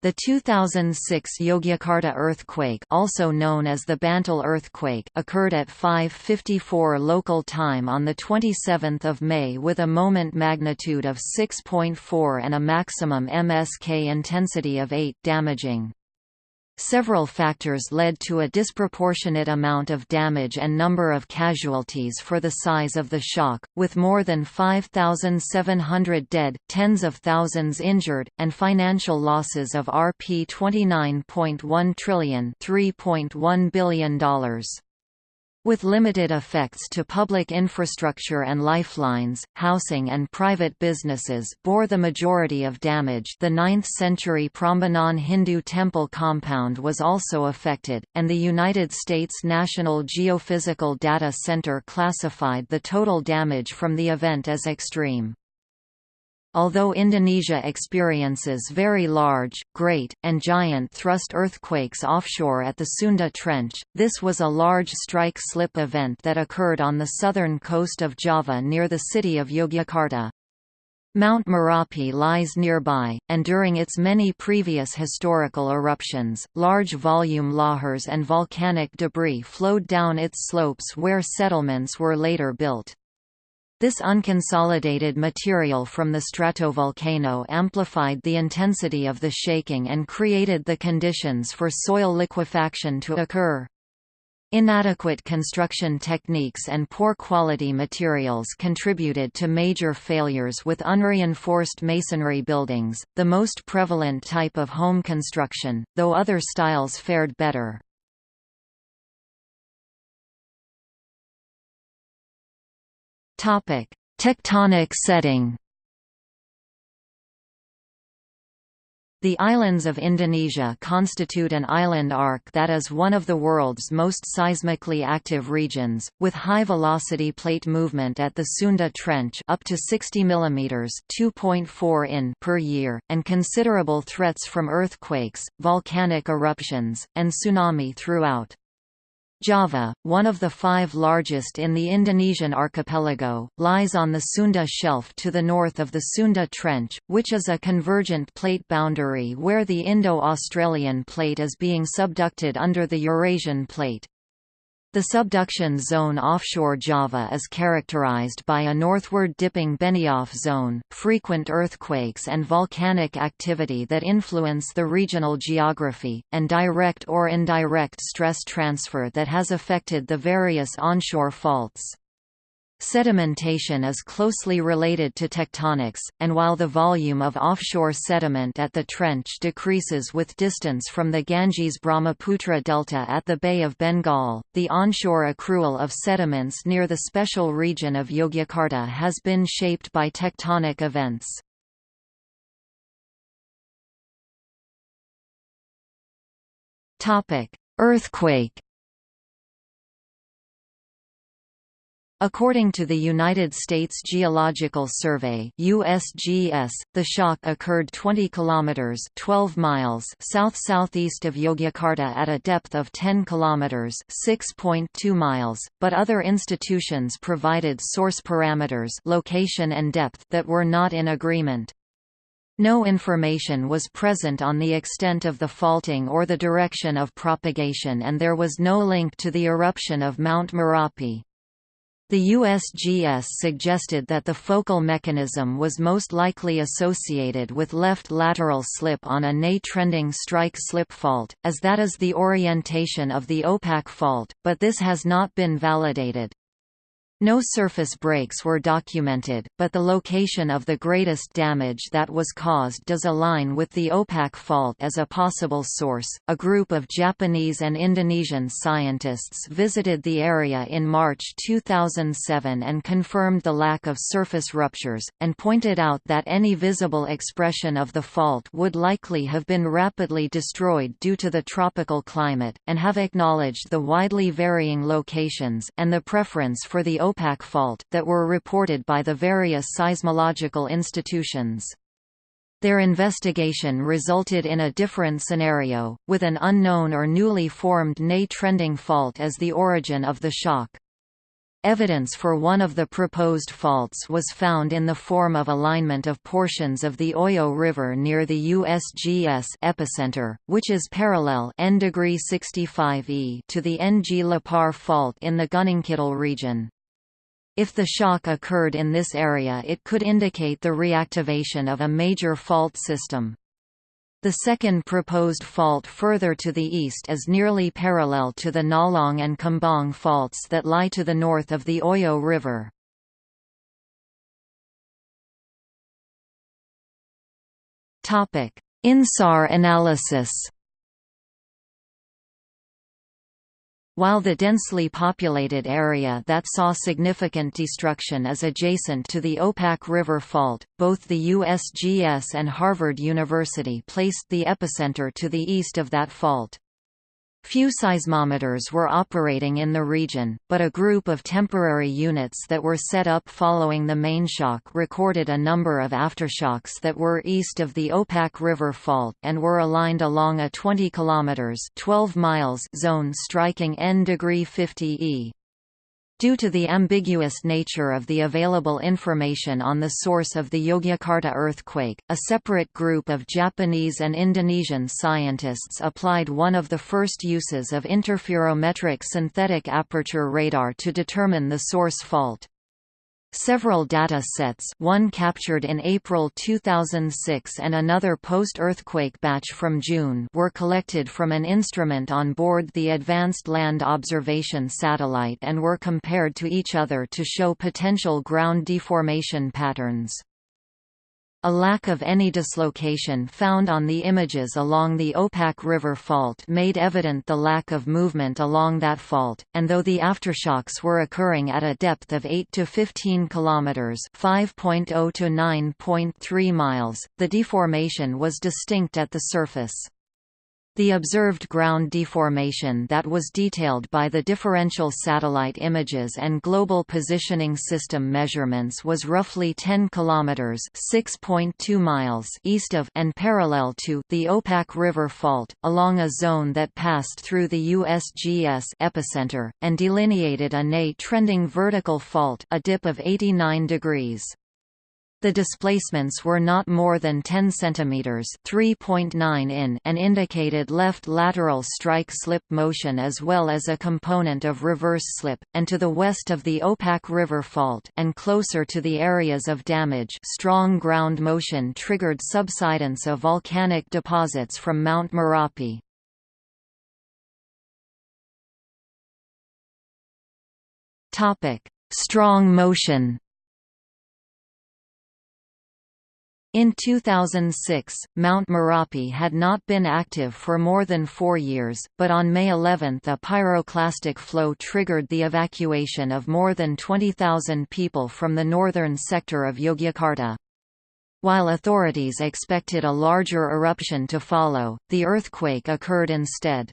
The 2006 Yogyakarta earthquake also known as the Bantul earthquake occurred at 5.54 local time on 27 May with a moment magnitude of 6.4 and a maximum MSK intensity of 8 damaging. Several factors led to a disproportionate amount of damage and number of casualties for the size of the shock, with more than 5,700 dead, tens of thousands injured, and financial losses of Rp 29.1 trillion $3.1 billion. With limited effects to public infrastructure and lifelines, housing and private businesses bore the majority of damage the 9th-century Prambanan Hindu temple compound was also affected, and the United States National Geophysical Data Center classified the total damage from the event as extreme. Although Indonesia experiences very large, great, and giant thrust earthquakes offshore at the Sunda Trench, this was a large strike-slip event that occurred on the southern coast of Java near the city of Yogyakarta. Mount Merapi lies nearby, and during its many previous historical eruptions, large volume lahars and volcanic debris flowed down its slopes where settlements were later built. This unconsolidated material from the stratovolcano amplified the intensity of the shaking and created the conditions for soil liquefaction to occur. Inadequate construction techniques and poor quality materials contributed to major failures with unreinforced masonry buildings, the most prevalent type of home construction, though other styles fared better. Topic: Tectonic setting. The islands of Indonesia constitute an island arc that is one of the world's most seismically active regions, with high-velocity plate movement at the Sunda Trench up to 60 mm (2.4 in) per year, and considerable threats from earthquakes, volcanic eruptions, and tsunami throughout. Java, one of the five largest in the Indonesian archipelago, lies on the Sunda Shelf to the north of the Sunda Trench, which is a convergent plate boundary where the Indo-Australian plate is being subducted under the Eurasian plate. The subduction zone offshore Java is characterized by a northward dipping Benioff zone, frequent earthquakes and volcanic activity that influence the regional geography, and direct or indirect stress transfer that has affected the various onshore faults. Sedimentation is closely related to tectonics, and while the volume of offshore sediment at the trench decreases with distance from the Ganges-Brahmaputra delta at the Bay of Bengal, the onshore accrual of sediments near the special region of Yogyakarta has been shaped by tectonic events. Earthquake According to the United States Geological Survey (USGS), the shock occurred 20 kilometers (12 miles) south-southeast of Yogyakarta at a depth of 10 kilometers (6.2 miles), but other institutions provided source parameters, location and depth that were not in agreement. No information was present on the extent of the faulting or the direction of propagation and there was no link to the eruption of Mount Merapi. The USGS suggested that the focal mechanism was most likely associated with left lateral slip on a NE-trending strike-slip fault, as that is the orientation of the Opak fault, but this has not been validated. No surface breaks were documented, but the location of the greatest damage that was caused does align with the Opak fault as a possible source. A group of Japanese and Indonesian scientists visited the area in March 2007 and confirmed the lack of surface ruptures, and pointed out that any visible expression of the fault would likely have been rapidly destroyed due to the tropical climate, and have acknowledged the widely varying locations and the preference for the Opak fault, that were reported by the various seismological institutions. Their investigation resulted in a different scenario, with an unknown or newly formed NE trending fault as the origin of the shock. Evidence for one of the proposed faults was found in the form of alignment of portions of the Oyo River near the USGS epicenter, which is parallel N degree 65 e to the Ng-Lapar fault in the Gunungkidul region. If the shock occurred in this area it could indicate the reactivation of a major fault system. The second proposed fault further to the east is nearly parallel to the Ngalang and Kembang faults that lie to the north of the Oyo River. INSAR analysis While the densely populated area that saw significant destruction is adjacent to the Opak River Fault, both the USGS and Harvard University placed the epicenter to the east of that fault. Few seismometers were operating in the region, but a group of temporary units that were set up following the main shock recorded a number of aftershocks that were east of the Opak River Fault and were aligned along a 20 km 12 miles zone striking N degree 50 E. Due to the ambiguous nature of the available information on the source of the Yogyakarta earthquake, a separate group of Japanese and Indonesian scientists applied one of the first uses of interferometric synthetic aperture radar to determine the source fault. Several data sets one captured in April 2006 and another post-earthquake batch from June were collected from an instrument on board the Advanced Land Observation Satellite and were compared to each other to show potential ground deformation patterns. A lack of any dislocation found on the images along the Opak River Fault made evident the lack of movement along that fault, and though the aftershocks were occurring at a depth of 8 to 15 kilometers (5.0 to 9.3 miles), the deformation was distinct at the surface. The observed ground deformation that was detailed by the differential satellite images and global positioning system measurements was roughly 10 kilometers (6.2 miles) east of and parallel to the Opak River Fault, along a zone that passed through the USGS epicenter and delineated a NE trending vertical fault, a dip of 89 degrees. The displacements were not more than 10 cm (3.9 in) and indicated left lateral strike slip motion as well as a component of reverse slip, and to the west of the Opak River Fault and closer to the areas of damage strong ground motion triggered subsidence of volcanic deposits from Mount Merapi. Strong motion In 2006, Mount Merapi had not been active for more than four years, but on May 11 a pyroclastic flow triggered the evacuation of more than 20,000 people from the northern sector of Yogyakarta. While authorities expected a larger eruption to follow, the earthquake occurred instead.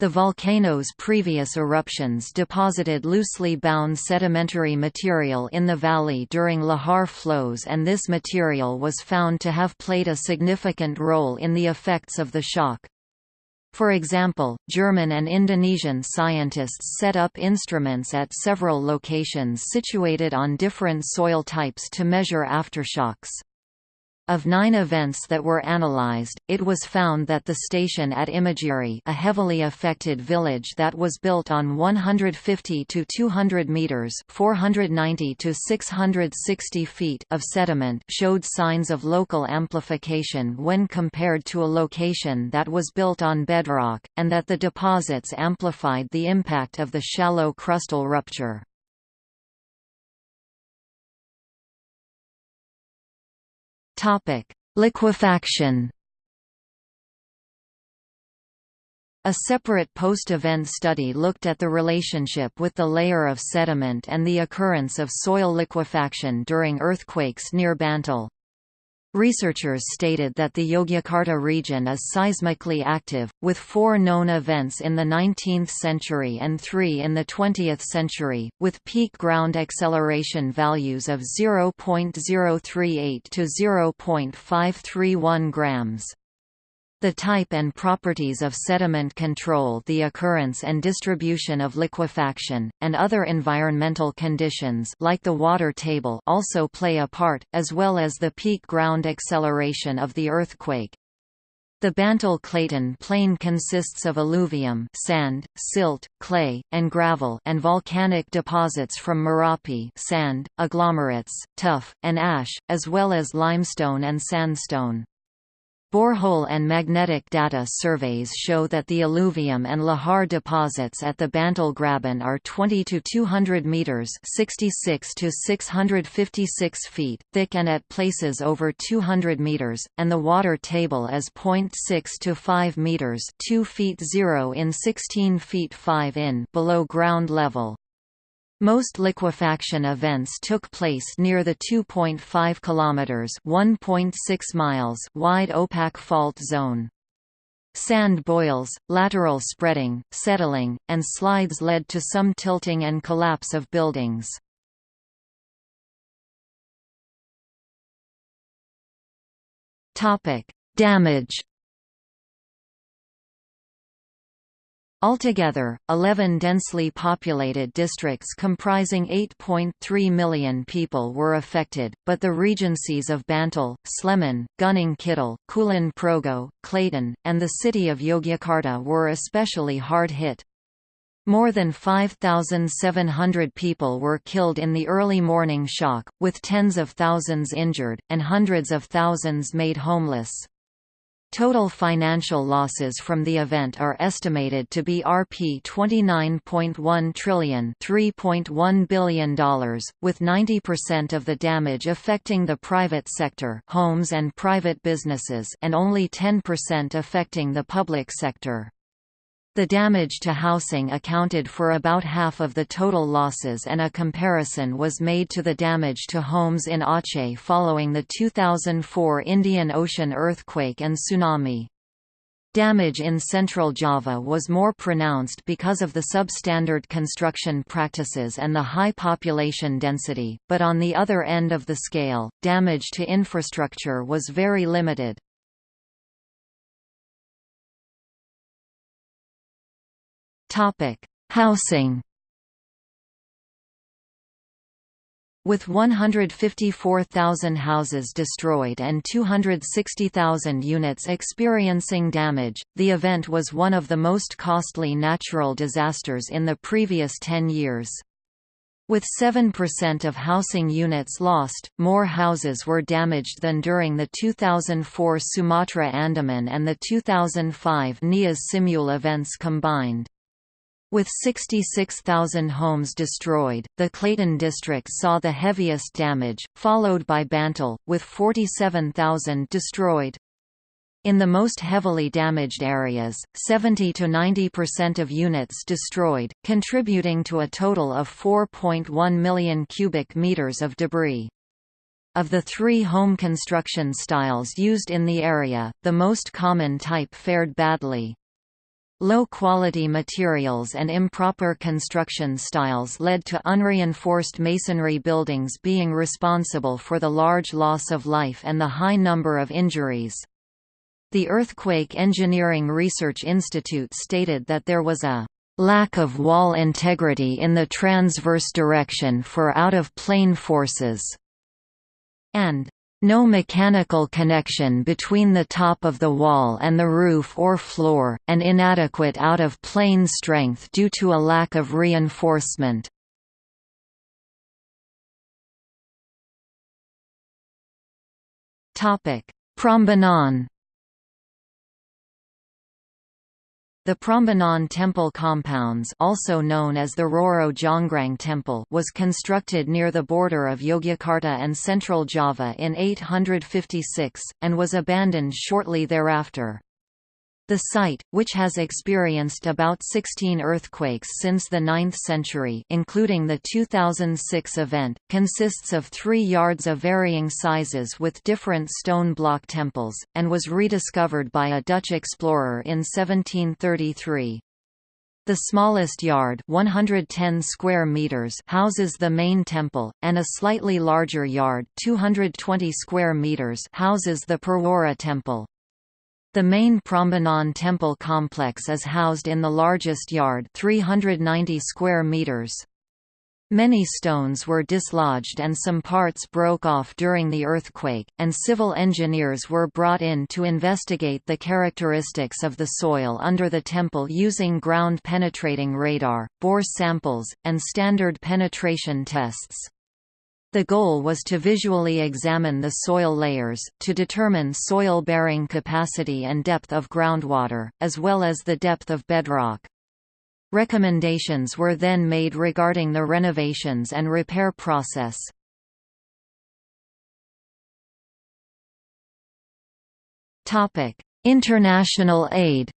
The volcano's previous eruptions deposited loosely bound sedimentary material in the valley during lahar flows and this material was found to have played a significant role in the effects of the shock. For example, German and Indonesian scientists set up instruments at several locations situated on different soil types to measure aftershocks. Of nine events that were analyzed, it was found that the station at Imogiri a heavily affected village that was built on 150 to 200 meters 490 to 660 feet of sediment showed signs of local amplification when compared to a location that was built on bedrock, and that the deposits amplified the impact of the shallow crustal rupture. Topic: Liquefaction. A separate post-event study looked at the relationship with the layer of sediment and the occurrence of soil liquefaction during earthquakes near Bantul. Researchers stated that the Yogyakarta region is seismically active, with four known events in the 19th century and three in the 20th century, with peak ground acceleration values of 0.038 to 0.531 grams. The type and properties of sediment control the occurrence and distribution of liquefaction, and other environmental conditions like the water table also play a part, as well as the peak ground acceleration of the earthquake. The Bantul-Klaten plain consists of alluvium sand, silt, clay, and gravel and volcanic deposits from Merapi sand, agglomerates, tuff, and ash, as well as limestone and sandstone. Borehole and magnetic data surveys show that the alluvium and lahar deposits at the Bantul Graben are 20 to 200 meters (66 to 656 feet) thick and at places over 200 meters, and the water table is 0.6 to 5 meters (2 feet 0 in 16 feet 5 in) below ground level. Most liquefaction events took place near the 2.5 kilometers (1.6 miles) wide Opak fault zone. Sand boils, lateral spreading, settling, and slides led to some tilting and collapse of buildings. Topic: Damage Altogether, 11 densely populated districts comprising 8.3 million people were affected, but the regencies of Bantul, Sleman, Gunung Kidul, Kulon Progo, Klaten, and the city of Yogyakarta were especially hard hit. More than 5,700 people were killed in the early morning shock, with tens of thousands injured, and hundreds of thousands made homeless. Total financial losses from the event are estimated to be Rp 29.1 trillion $3.1 billion, with 90% of the damage affecting the private sector homes and private businesses and only 10% affecting the public sector. The damage to housing accounted for about half of the total losses and a comparison was made to the damage to homes in Aceh following the 2004 Indian Ocean earthquake and tsunami. Damage in central Java was more pronounced because of the substandard construction practices and the high population density, but on the other end of the scale, damage to infrastructure was very limited. Topic: Housing. With 154,000 houses destroyed and 260,000 units experiencing damage, the event was one of the most costly natural disasters in the previous 10 years. With 7% of housing units lost, more houses were damaged than during the 2004 Sumatra Andaman and the 2005 Nias Simeulue events combined. With 66,000 homes destroyed, the Klaten district saw the heaviest damage, followed by Bantul, with 47,000 destroyed. In the most heavily damaged areas, 70 to 90% of units destroyed, contributing to a total of 4.1 million cubic meters of debris. Of the three home construction styles used in the area, the most common type fared badly. Low-quality materials and improper construction styles led to unreinforced masonry buildings being responsible for the large loss of life and the high number of injuries. The Earthquake Engineering Research Institute stated that there was a lack of wall integrity in the transverse direction for out-of-plane forces, and no mechanical connection between the top of the wall and the roof or floor, and inadequate out-of-plane strength due to a lack of reinforcement. Prambanan The Prambanan temple compounds also known as the Roro Jonggrang temple was constructed near the border of Yogyakarta and central Java in 856, and was abandoned shortly thereafter. The site, which has experienced about 16 earthquakes since the 9th century including the 2006 event, consists of three yards of varying sizes with different stone block temples, and was rediscovered by a Dutch explorer in 1733. The smallest yard 110 square meters houses the main temple, and a slightly larger yard 220 square meters houses the Perwara temple. The main Prambanan temple complex is housed in the largest yard 390 square meters. Many stones were dislodged and some parts broke off during the earthquake, and civil engineers were brought in to investigate the characteristics of the soil under the temple using ground-penetrating radar, bore samples, and standard penetration tests. The goal was to visually examine the soil layers, to determine soil-bearing capacity and depth of groundwater, as well as the depth of bedrock. Recommendations were then made regarding the renovations and repair process. International aid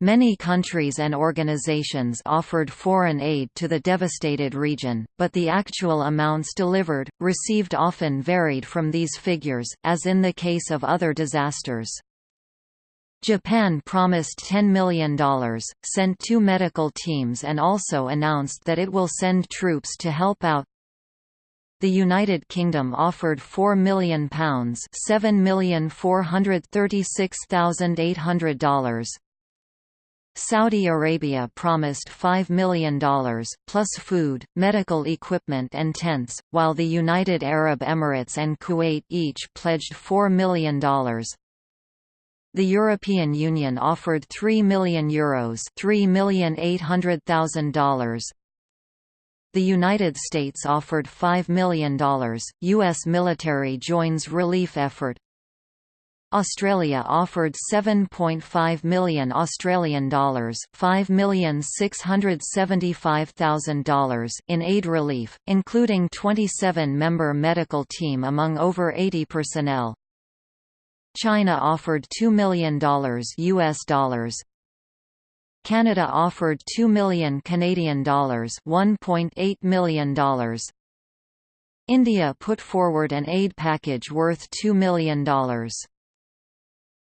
Many countries and organizations offered foreign aid to the devastated region, but the actual amounts delivered, received often varied from these figures, as in the case of other disasters. Japan promised $10 million, sent two medical teams and also announced that it will send troops to help out. The United Kingdom offered £4 million $7,436,800. Saudi Arabia promised $5 million, plus food, medical equipment and tents, while the United Arab Emirates and Kuwait each pledged $4 million. The European Union offered €3 million Euros $3,800,000. The United States offered $5 million. U.S. military joins relief effort. Australia offered 7.5 million Australian dollars, $5,675,000 in aid relief, including 27-member medical team among over 80 personnel. China offered $2 million US dollars. Canada offered 2 million Canadian dollars, $1.8 million. India put forward an aid package worth $2 million.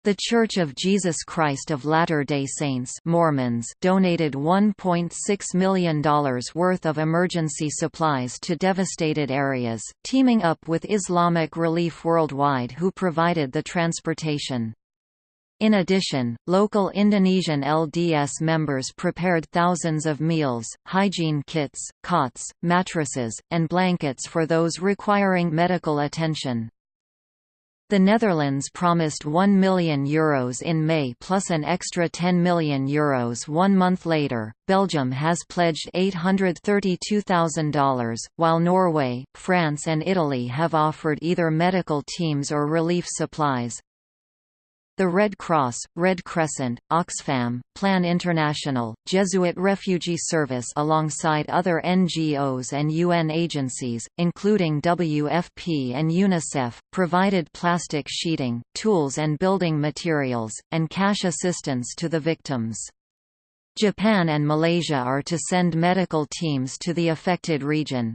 The Church of Jesus Christ of Latter-day Saints Mormons donated $1.6 million worth of emergency supplies to devastated areas, teaming up with Islamic Relief Worldwide who provided the transportation. In addition, local Indonesian LDS members prepared thousands of meals, hygiene kits, cots, mattresses, and blankets for those requiring medical attention. The Netherlands promised €1 million Euros in May plus an extra €10 million Euros one month later. Belgium has pledged $832,000, while Norway, France, and Italy have offered either medical teams or relief supplies. The Red Cross, Red Crescent, Oxfam, Plan International, Jesuit Refugee Service alongside other NGOs and UN agencies, including WFP and UNICEF, provided plastic sheeting, tools and building materials, and cash assistance to the victims. Japan and Malaysia are to send medical teams to the affected region,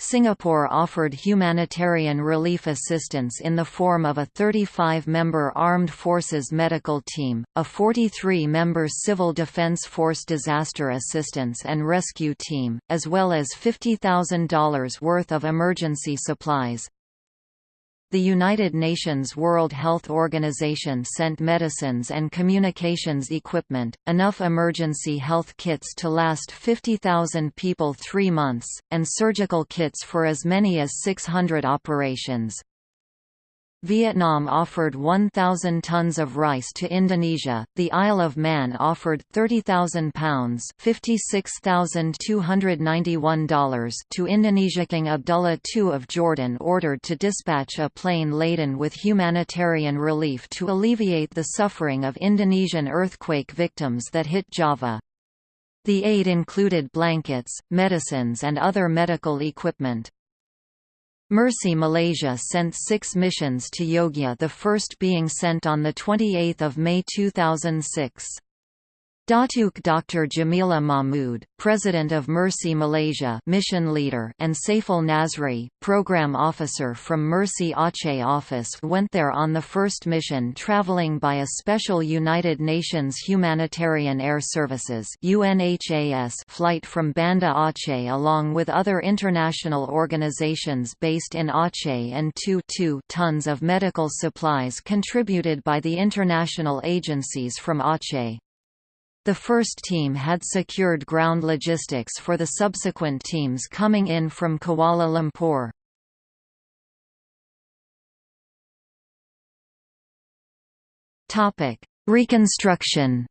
Singapore offered humanitarian relief assistance in the form of a 35-member Armed Forces medical team, a 43-member Civil Defense Force disaster assistance and rescue team, as well as $50,000 worth of emergency supplies. The United Nations World Health Organization sent medicines and communications equipment, enough emergency health kits to last 50,000 people three months, and surgical kits for as many as 600 operations. Vietnam offered 1,000 tons of rice to Indonesia, the Isle of Man offered 30,000 pounds $56,291 to Indonesia. King Abdullah II of Jordan ordered to dispatch a plane laden with humanitarian relief to alleviate the suffering of Indonesian earthquake victims that hit Java. The aid included blankets, medicines and other medical equipment. Mercy Malaysia sent six missions to Yogya the first being sent on 28 May 2006. Datuk Dr. Jemilah Mahmood, President of Mercy Malaysia mission leader and Saiful Nazri, Program Officer from Mercy Aceh office went there on the first mission travelling by a special United Nations Humanitarian Air Services UNHAS flight from Banda Aceh along with other international organizations based in Aceh and 2 2 tons of medical supplies contributed by the international agencies from Aceh. The first team had secured ground logistics for the subsequent teams coming in from Kuala Lumpur. Reconstruction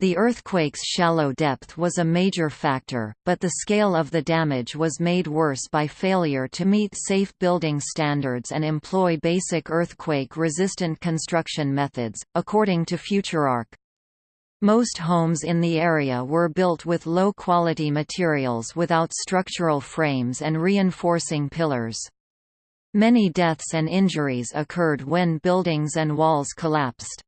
The earthquake's shallow depth was a major factor, but the scale of the damage was made worse by failure to meet safe building standards and employ basic earthquake-resistant construction methods, according to FutureArk. Most homes in the area were built with low-quality materials without structural frames and reinforcing pillars. Many deaths and injuries occurred when buildings and walls collapsed.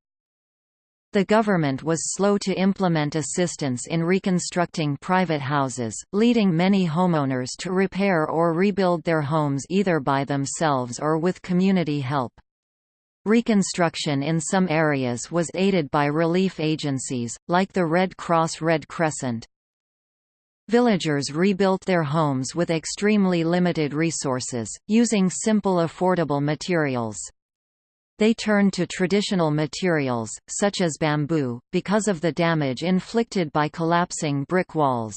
The government was slow to implement assistance in reconstructing private houses, leading many homeowners to repair or rebuild their homes either by themselves or with community help. Reconstruction in some areas was aided by relief agencies, like the Red Cross Red Crescent. Villagers rebuilt their homes with extremely limited resources, using simple affordable materials. They turned to traditional materials, such as bamboo, because of the damage inflicted by collapsing brick walls.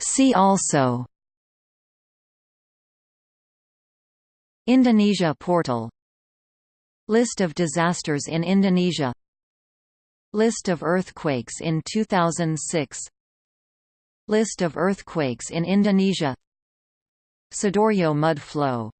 See also Indonesia portal List of disasters in Indonesia List of earthquakes in 2006 List of earthquakes in Indonesia Sidoarjo mud flow